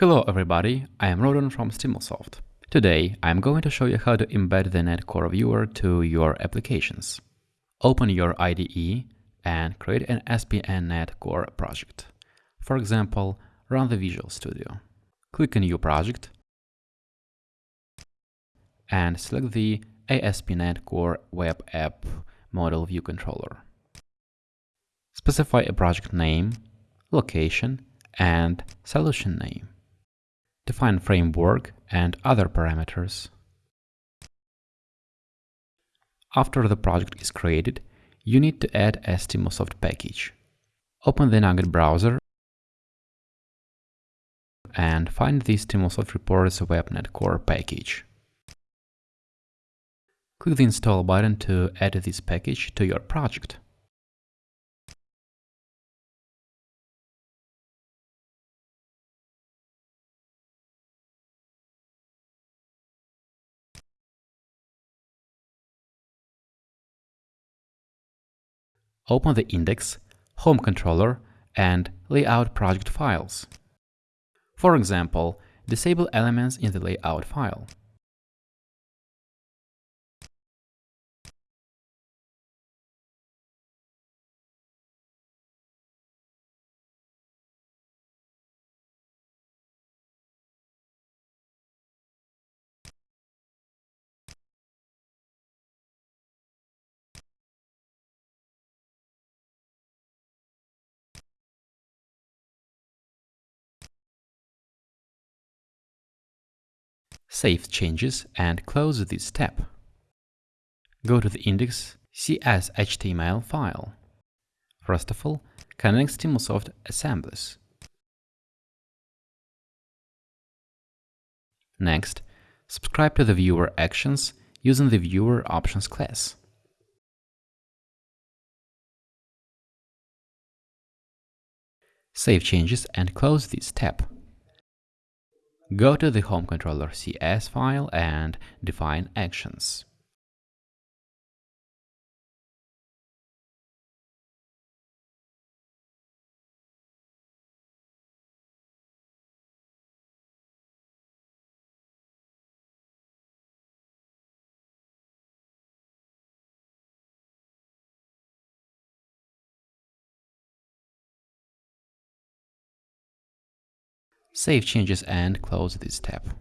Hello everybody, I am Rodon from Stimulsoft. Today I am going to show you how to embed the Netcore viewer to your applications. Open your IDE and create an SPN Netcore project. For example, run the Visual Studio. Click a New Project and select the ASP.NET Core Web App Model View Controller. Specify a project name, location, and solution name. Define framework and other parameters. After the project is created, you need to add a Stimulsoft package. Open the NuGet browser and find the Stimulsoft Reports WebNet Core package. Click the Install button to add this package to your project. Open the index, home controller, and layout project files. For example, disable elements in the layout file. Save changes and close this tab. Go to the index CS.html file. First of all, connect Stimulsoft assemblies. Next, subscribe to the viewer actions using the viewer options class. Save changes and close this tab. Go to the Home Controller CS file and define actions. Save changes and close this tab.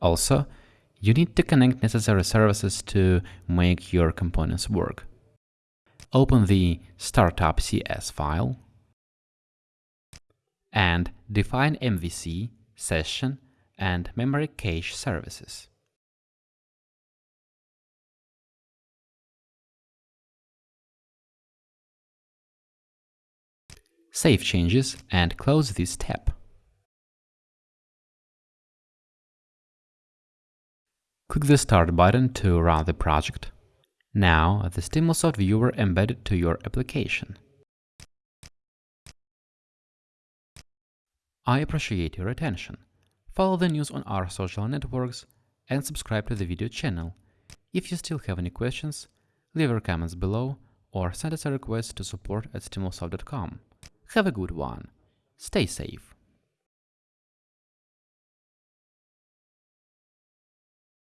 Also, you need to connect necessary services to make your components work. Open the startup CS file and define MVC, session, and memory cache services. Save changes and close this tab. Click the Start button to run the project. Now the Stimulsoft viewer embedded to your application. I appreciate your attention. Follow the news on our social networks and subscribe to the video channel. If you still have any questions, leave your comments below or send us a request to support at stimulsoft.com. Have a good one. Stay safe.